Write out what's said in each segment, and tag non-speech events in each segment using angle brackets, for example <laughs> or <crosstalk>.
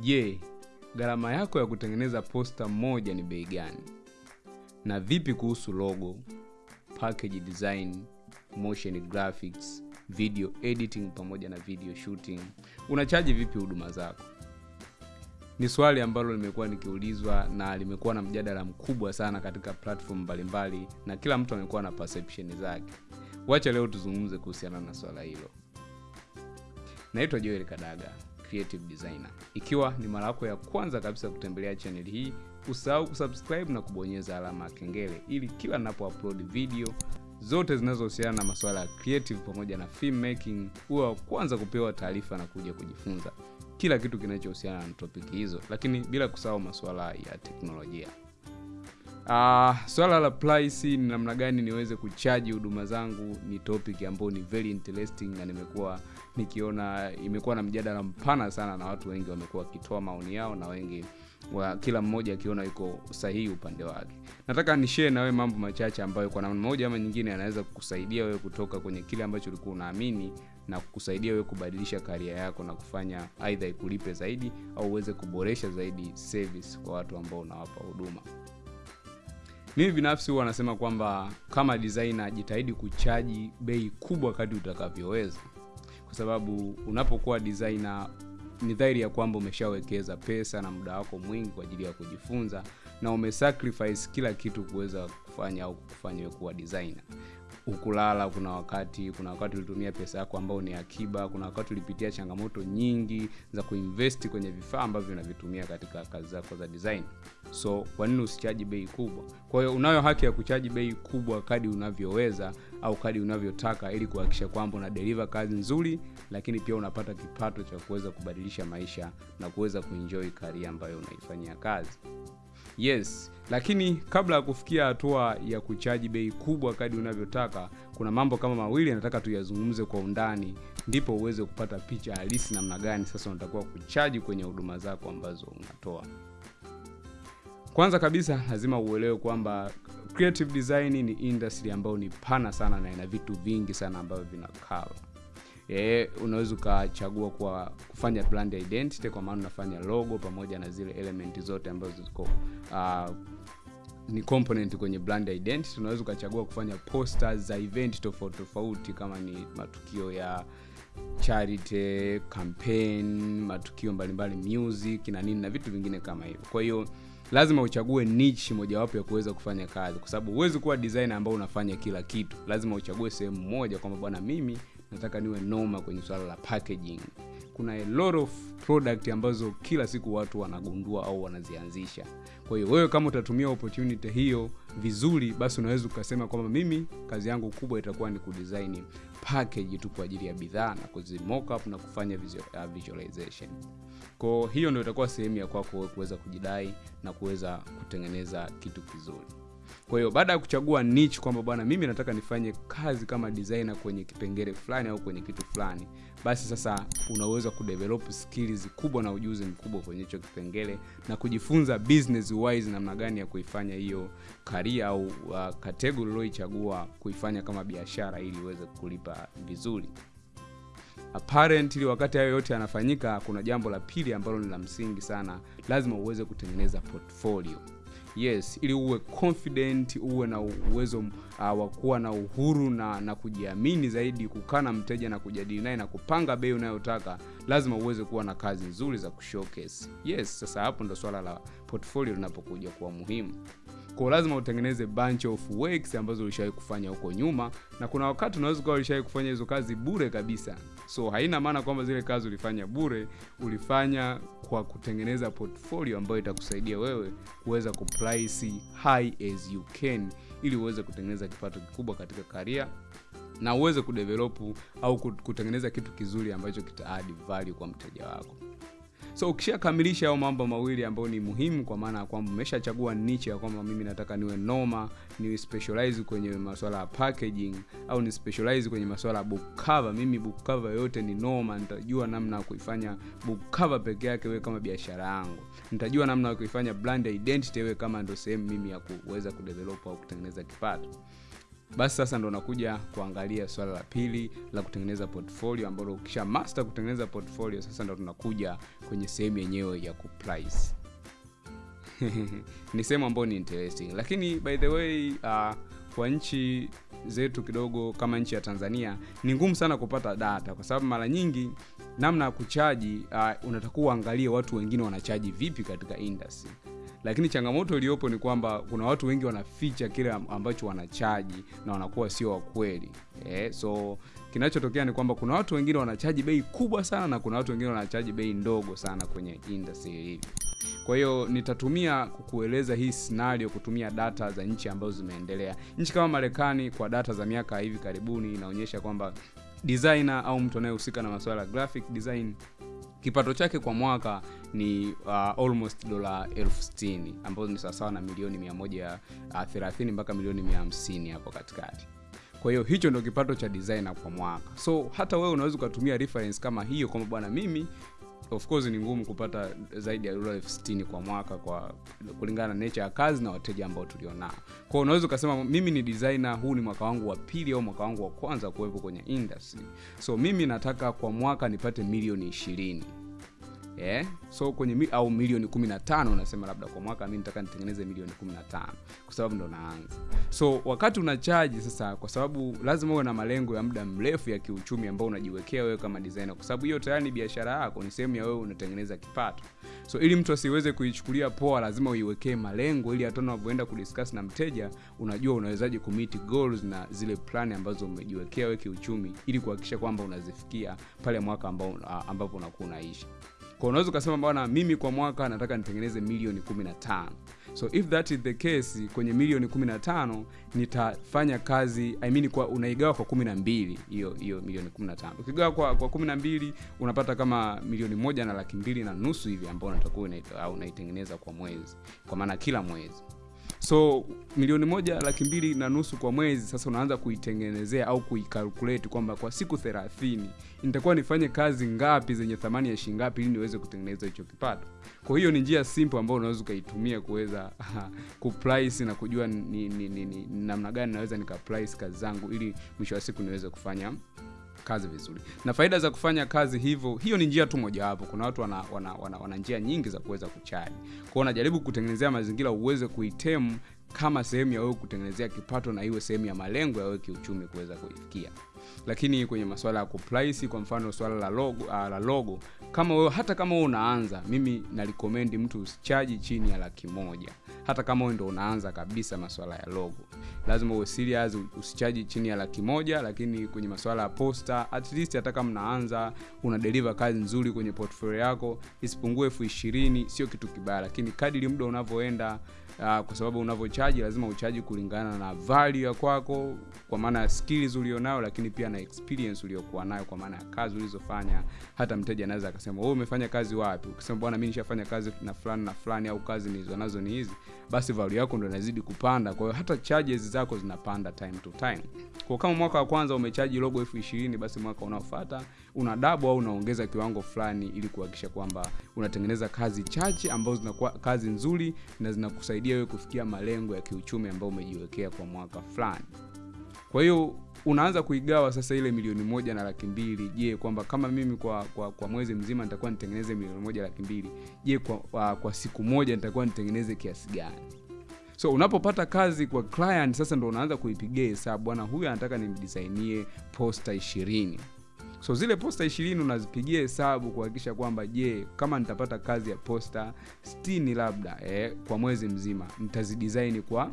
je gharama yako ya kutengeneza posta moja ni bei gani? Na vipi kuhusu logo package design motion graphics video editing pamoja na video shooting? Unachaji vipi huduma zako? Ni swali ambalo limekuwa nikiulizwa na limekuwa na mjadala mkubwa sana katika platform mbalimbali na kila mtu amekuwa na perception zake. Wacha leo tuzungumze kuhusiana na swala hilo. Naitwa joel kadaga creative designer. Ikiwa ni mara yako ya kwanza kabisa kutembelea channel hii usahau kusubscribe na kubonyeza alama ya kengele ili kila ninapo upload video zote zinazohusiana na masuala ya creative pamoja na film making huwa wa kwanza kupewa taarifa na kuja kujifunza kila kitu kinachohusiana na topiki hizo lakini bila kusahau masuala ya teknolojia. Uh, swala la price ni namna gani niweze kuchaji huduma zangu ni topic ambayo ni very interesting na nimekuwa nikiona imekuwa na mjadala mpana sana na watu wengi wamekuwa wakitoa maoni yao na wengi wa kila mmoja akiona yuko sahihi upande wake. Nataka nishee nawe mambo machache ambayo kwa namna moja ama nyingine anaweza kukusaidia wewe kutoka kwenye kile ambacho ulikuwa unaamini na kukusaidia wewe kubadilisha karia yako na kufanya aidha ikulipe zaidi au uweze kuboresha zaidi service kwa watu ambao unawapa huduma. Mimi binafsi huwa nasema kwamba kama designer jitahidi kuchaji bei kubwa kati utakavyoweza kwa sababu unapokuwa designer ni dhahiri ya kwamba umeshawekeza pesa na muda wako mwingi kwa ajili ya kujifunza na umesacrifice kila kitu kuweza kufanya au kufanya kuwa designer ukulala kuna wakati kuna wakati ulitumia pesa yako ambao ni akiba kuna wakati ulipitia changamoto nyingi za kuinvesti kwenye vifaa ambavyo unavitumia katika kazi zako za design. So kwa nini usichaji bei kubwa? Kwa hiyo unayo haki ya kuchaji bei kubwa kadi unavyoweza au kadi unavyotaka ili kuhakikisha kwamba una deliver kazi nzuri lakini pia unapata kipato cha kuweza kubadilisha maisha na kuweza kuenjoy karia ambayo unaifanyia kazi yes. Lakini kabla ya kufikia hatua ya kuchaji bei kubwa kadi unavyotaka kuna mambo kama mawili nataka tuyazungumze kwa undani ndipo uweze kupata picha halisi namna gani sasa unatakiwa kuchaji kwenye huduma zako ambazo unatoa. Kwanza kabisa lazima uelewe kwamba creative design ni industry ambayo ni pana sana na ina vitu vingi sana ambavyo vinakava e, unaweza ukachagua kwa kufanya brand identity kwa maana unafanya logo pamoja na zile element zote ambazo ziko uh, ni component kwenye brand identity. Unaweza ukachagua kufanya posters za event tofauti tofauti kama ni matukio ya charity campaign matukio mbalimbali mbali music na nini na vitu vingine kama hivyo. Kwa hiyo lazima uchague niche mojawapo ya kuweza kufanya kazi. Kwa sababu huwezi kuwa designer ambao unafanya kila kitu. Lazima uchague sehemu moja kwamba bwana mimi nataka niwe noma kwenye swala la packaging. Kuna a lot of product ambazo kila siku watu wanagundua au wanazianzisha. Kwa hiyo wewe kama utatumia opportunity hiyo vizuri basi unaweza ukasema kwamba mimi kazi yangu kubwa itakuwa ni kudesign package tu kwa ajili ya bidhaa na kuzimockup na kufanya uh, visualization. Ko hiyo ndio itakuwa sehemu ya kwako kuweza kujidai na kuweza kutengeneza kitu kizuri kwa hiyo baada ya kuchagua niche kwamba bwana mimi nataka nifanye kazi kama designer kwenye kipengele fulani au kwenye kitu fulani basi sasa unaweza kudevelop skills kubwa na ujuzi mkubwa kwenye hicho kipengele na kujifunza business wise namna gani ya kuifanya hiyo karia au uh, kategori ulioichagua kuifanya kama biashara ili uweze kulipa vizuri. Apparently wakati hayo yote yanafanyika kuna jambo la pili ambalo ni la msingi sana lazima uweze kutengeneza portfolio yes ili uwe confident uwe na uwezo uh, wa kuwa na uhuru na na kujiamini zaidi kukaa na mteja na kujadili naye na kupanga bei unayotaka lazima uweze kuwa na kazi nzuri za kushowcase. Yes sasa hapo ndo swala la portfolio linapokuja kuwa muhimu. Kwa lazima utengeneze bunch of works ambazo ulishawahi kufanya huko nyuma na kuna wakati unaweza ukawa ulishawahi kufanya hizo kazi bure kabisa so haina maana kwamba zile kazi ulifanya bure ulifanya kwa kutengeneza portfolio ambayo itakusaidia wewe kuweza kuprice high as you can ili uweze kutengeneza kipato kikubwa katika karia na uweze kudevelopu au kutengeneza kitu kizuri ambacho kita add value kwa mteja wako so ukishakamilisha hayo mambo mawili ambayo ni muhimu kwa maana ya kwamba umeshachagua niche ya kwamba mimi nataka niwe noma niwe specialize kwenye masuala ya packaging au ni specialize kwenye masuala ya book cover. Mimi book cover yote ni noma nitajua namna ya kuifanya book cover peke yake wewe kama biashara yangu. Nitajua namna ya kuifanya brand identity wewe kama ndo sehemu mimi ya kuweza kudevelop au kutengeneza kipato basi sasa ndo nakuja kuangalia swala la pili la kutengeneza portfolio ambalo ukisha master kutengeneza portfolio sasa ndo tunakuja kwenye sehemu yenyewe ya kuprice <laughs> ni sehemu ambayo ni interesting. Lakini by the way uh, kwa nchi zetu kidogo kama nchi ya tanzania ni ngumu sana kupata data kwa sababu mara nyingi namna ya kuchaji uh, unatakuwa uangalie watu wengine wanachaji vipi katika industry lakini changamoto iliyopo ni kwamba kuna watu wengi wanaficha kile ambacho wanachaji na wanakuwa sio wakweli eh, so kinachotokea ni kwamba kuna watu wengine wanachaji bei kubwa sana na kuna watu wengine wanachaji bei ndogo sana kwenye industry hivi kwa hiyo nitatumia kukueleza hii scenario kutumia data za nchi ambazo zimeendelea. Nchi kama marekani kwa data za miaka hivi karibuni inaonyesha kwamba designer au mtu anayehusika na masuala ya graphic design kipato chake kwa mwaka ni uh, almost dola elfu sitini ambazo ni sawasawa na milioni mia moja uh, thelathini mpaka milioni mia hamsini hapo katikati. Kwa hiyo hicho ndio kipato cha designer kwa mwaka. So hata wewe unaweza ukatumia reference kama hiyo kwamba bwana mimi of course ni ngumu kupata zaidi ya dola elfu sitini kwa mwaka kwa kulingana na nature ya kazi na wateja ambao tulionao. Kwao unaweza ukasema mimi ni designer huu ni mwaka wangu wa pili au mwaka wangu wa kwanza kuwepo kwenye industry. So mimi nataka kwa mwaka nipate milioni ishirini yeah? so kwenye mi, au milioni 15 unasema labda kwa mwaka mi nataka nitengeneze milioni 15 kwa sababu ndo naanza. So wakati unachaji sasa kwa sababu lazima uwe na malengo ya muda mrefu ya kiuchumi ambao unajiwekea wewe kama designer kwa sababu hiyo tayari ni biashara yako ni sehemu ya wewe unatengeneza kipato. So ili mtu asiweze kuichukulia poa lazima uiwekee malengo ili hata unavyoenda kudiscuss na mteja unajua unawezaje kumiti goals na zile plan ambazo umejiwekea wewe kiuchumi ili kuhakikisha kwamba unazifikia pale mwaka ambao ambapo unakuwa unaishi kwa unaweza ukasema bwana mimi kwa mwaka nataka nitengeneze milioni 15 so if that is the case kwenye milioni 15 nitafanya kazi I mean kwa unaigawa kwa 12 hiyo hiyo milioni 15 ukigawa kwa kwa 12 unapata kama milioni moja na laki mbili na nusu hivi ambao unatakuwa unaitengeneza kwa mwezi kwa maana kila mwezi so milioni moja laki mbili na nusu kwa mwezi sasa unaanza kuitengenezea au kuikalkulate kwamba kwa siku thelathini nitakuwa nifanye kazi ngapi zenye thamani ya shilingi ngapi ili niweze kutengeneza hicho kipato. Kwa hiyo ni njia simple ambayo unaweza ukaitumia kuweza kuprice na kujua ni, ni, ni, ni, namna gani naweza nikaprice kazi zangu ili mwisho wa siku niweze kufanya kazi vizuri. Na faida za kufanya kazi hivyo hiyo ni njia tu mojawapo. Kuna watu wana, wana, wana, wana njia nyingi za kuweza kuchaji kwao unajaribu kutengenezea mazingira uweze kuitemu kama sehemu ya wewe kutengenezea kipato na iwe sehemu ya malengo ya wewe kiuchumi kuweza kuifikia. Lakini kwenye masuala ya kuprice kwa mfano swala la logo, uh, la logo kama wewe hata kama wewe unaanza mimi nalikomendi mtu usichaji chini ya laki moja. Hata kama wewe ndo unaanza kabisa masuala ya logo. Lazima uwe serious usichaji chini ya laki moja lakini kwenye masuala ya posta at least hata kama unaanza una deliver kazi nzuri kwenye portfolio yako isipungue elfu ishirini sio kitu kibaya lakini kadiri muda unavyoenda uh, kwa sababu unavyochaji lazima uchaji kulingana na value ya kwako kwa maana ya skills ulionayo lakini pia na experience uliokuwa nayo kwa maana ya kazi ulizofanya. Hata mteja anaweza akasema wewe umefanya kazi wapi? Ukisema bwana mimi nishafanya kazi na fulani na fulani au kazi nilizo nazo ni hizi basi value yako ndio inazidi kupanda. Kwa hiyo hata charges zako zinapanda time to time. Kwa kama mwaka wa kwanza umechaji logo elfu ishirini basi mwaka unaofuata una double au unaongeza kiwango fulani ili kuhakikisha kwamba unatengeneza kazi chache ambazo zinakuwa kazi nzuri na zinakusaidia wewe kufikia malengo ya kiuchumi ambayo umejiwekea kwa mwaka fulani. Kwa hiyo unaanza kuigawa sasa ile milioni moja na laki mbili. Je kwamba kama mimi kwa, kwa, kwa mwezi mzima nitakuwa nitengeneze milioni moja laki mbili. Je kwa, kwa, kwa siku moja nitakuwa nitengeneze kiasi gani? So unapopata kazi kwa client sasa ndo unaanza kuipigia hesabu. Bwana huyu anataka nimdisainie posta ishirini so zile posta ishirini unazipigia hesabu kuhakikisha kwamba je kama nitapata kazi ya posta stini labda eh, kwa mwezi mzima nitazidisaini kwa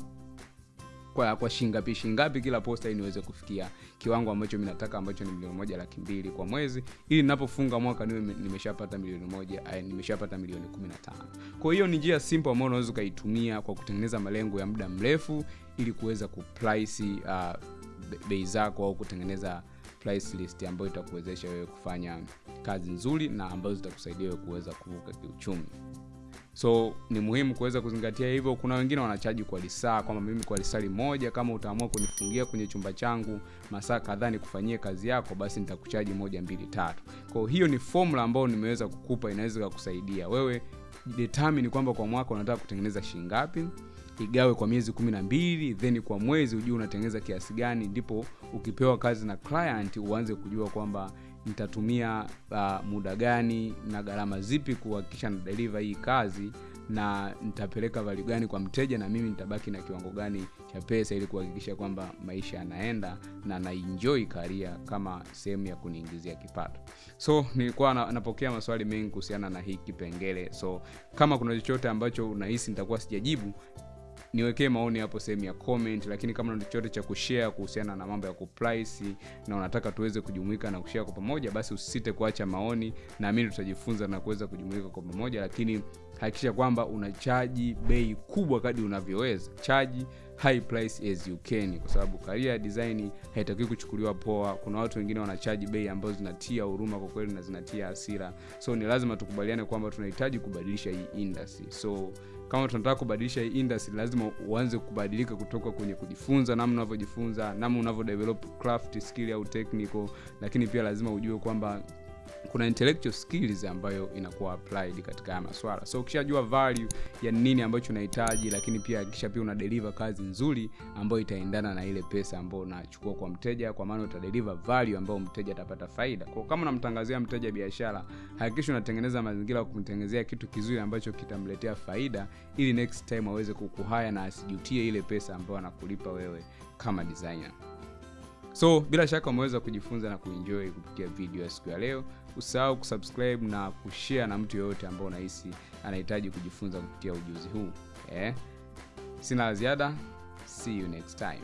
kwa, kwa shingapi shingapi kila posta ili niweze kufikia kiwango ambacho minataka ambacho ni milioni moja laki mbili kwa mwezi ili ninapofunga mwaka niwe nimeshapata milioni moja ay, nimeshapata milioni 15 kwa hiyo ni njia simple ambayo unaweza ukaitumia kwa kutengeneza malengo ya muda mrefu ili kuweza kuprice uh, bei zako au kutengeneza price list ambayo itakuwezesha wewe kufanya kazi nzuri na ambazo zitakusaidia wewe kuweza kuvuka kiuchumi. So ni muhimu kuweza kuzingatia hivyo. Kuna wengine wanachaji kwa lisaa kwamba mimi kwa lisali moja kama utaamua kunifungia kwenye chumba changu masaa kadhaa nikufanyie kazi yako basi nitakuchaji moja mbili tatu. Kwao hiyo ni formula ambayo nimeweza kukupa inaweza kukusaidia. Wewe determine kwamba kwa mwaka unataka kutengeneza shingapi igawe kwa miezi kumi na mbili then kwa mwezi ujue unatengeneza kiasi gani ndipo ukipewa kazi na client uanze kujua kwamba nitatumia uh, muda gani na gharama zipi kuhakikisha na deliver hii kazi na nitapeleka value gani kwa mteja na mimi nitabaki na kiwango gani cha pesa ili kuhakikisha kwamba maisha yanaenda na naenjoy karia kama sehemu ya kuniingizia kipato. So nilikuwa na, napokea maswali mengi kuhusiana na hii kipengele. So kama kuna chochote ambacho unahisi nitakuwa sijajibu niwekee maoni hapo sehemu ya comment lakini kama una chochote cha kushare kuhusiana na mambo ya kuprice na unataka tuweze kujumuika na kushare kwa pamoja basi usisite kuacha maoni. Naamini tutajifunza na kuweza kujumuika kwa pamoja lakini hakikisha kwamba unachaji bei kubwa kadi unavyoweza. Chaji high price as you can kwa sababu career design haitakiwi kuchukuliwa poa. Kuna watu wengine wanachaji bei ambazo zinatia huruma kwa kweli na zinatia hasira. So ni lazima tukubaliane kwamba tunahitaji kubadilisha hii industry. So kama tunataka kubadilisha hii industry lazima uanze kubadilika kutoka kwenye kujifunza namna unavyojifunza namna unavyo develop craft skill au technical. Lakini pia lazima ujue kwamba kuna intellectual skills ambayo inakuwa applied katika haya maswala. So ukishajua value ya nini ambacho unahitaji lakini pia kisha pia una deliver kazi nzuri ambayo itaendana na ile pesa ambayo unachukua kwa mteja kwa maana utadeliver value ambayo mteja atapata faida. Kwa kama unamtangazia mteja biashara hakikisha unatengeneza mazingira ya kumtengenezea kitu kizuri ambacho kitamletea faida ili next time aweze kukuhaya na asijutie ile pesa ambayo anakulipa wewe kama designer so bila shaka umeweza kujifunza na kuenjoy kupitia video ya siku ya leo. Usahau kusubscribe na kushare na mtu yoyote ambao unahisi anahitaji kujifunza kupitia ujuzi huu. Eh? sina la ziada. See you next time